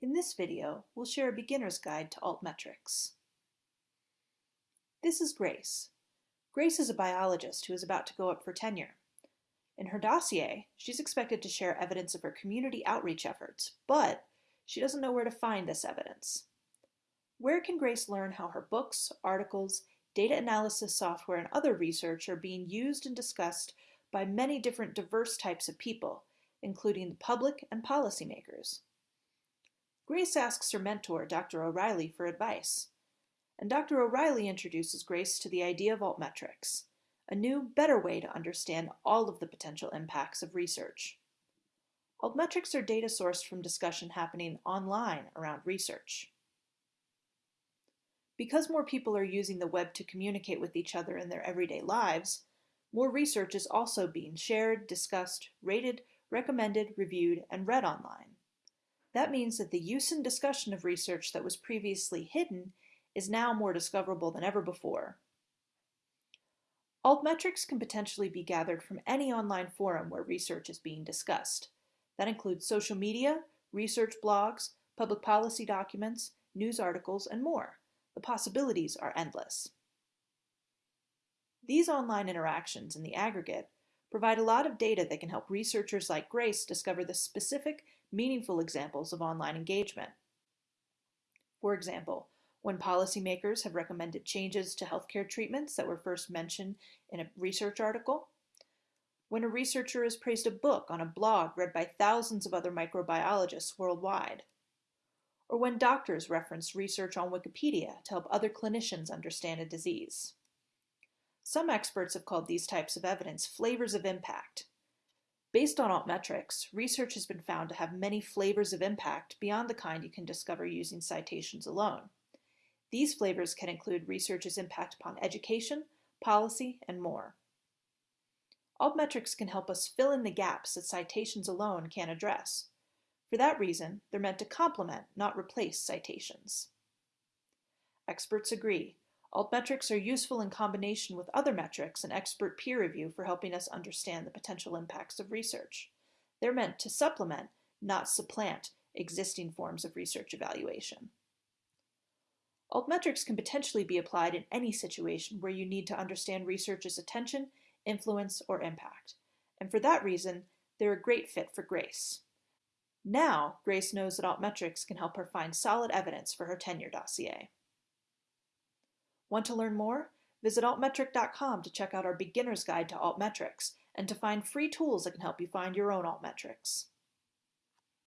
In this video, we'll share a beginner's guide to altmetrics. This is Grace. Grace is a biologist who is about to go up for tenure. In her dossier, she's expected to share evidence of her community outreach efforts, but she doesn't know where to find this evidence. Where can Grace learn how her books, articles, data analysis software, and other research are being used and discussed by many different diverse types of people, including the public and policymakers? Grace asks her mentor, Dr. O'Reilly, for advice. And Dr. O'Reilly introduces Grace to the idea of altmetrics, a new, better way to understand all of the potential impacts of research. Altmetrics are data sourced from discussion happening online around research. Because more people are using the web to communicate with each other in their everyday lives, more research is also being shared, discussed, rated, recommended, reviewed, and read online. That means that the use and discussion of research that was previously hidden is now more discoverable than ever before. Altmetrics can potentially be gathered from any online forum where research is being discussed. That includes social media, research blogs, public policy documents, news articles, and more. The possibilities are endless. These online interactions in the aggregate provide a lot of data that can help researchers like Grace discover the specific, meaningful examples of online engagement. For example, when policymakers have recommended changes to healthcare treatments that were first mentioned in a research article, when a researcher has praised a book on a blog read by thousands of other microbiologists worldwide, or when doctors reference research on Wikipedia to help other clinicians understand a disease. Some experts have called these types of evidence flavors of impact. Based on altmetrics, research has been found to have many flavors of impact beyond the kind you can discover using citations alone. These flavors can include research's impact upon education, policy, and more. Altmetrics can help us fill in the gaps that citations alone can't address. For that reason, they're meant to complement, not replace citations. Experts agree Altmetrics are useful in combination with other metrics and expert peer review for helping us understand the potential impacts of research. They're meant to supplement, not supplant, existing forms of research evaluation. Altmetrics can potentially be applied in any situation where you need to understand research's attention, influence, or impact. And for that reason, they're a great fit for Grace. Now, Grace knows that altmetrics can help her find solid evidence for her tenure dossier. Want to learn more? Visit altmetric.com to check out our beginner's guide to altmetrics and to find free tools that can help you find your own altmetrics.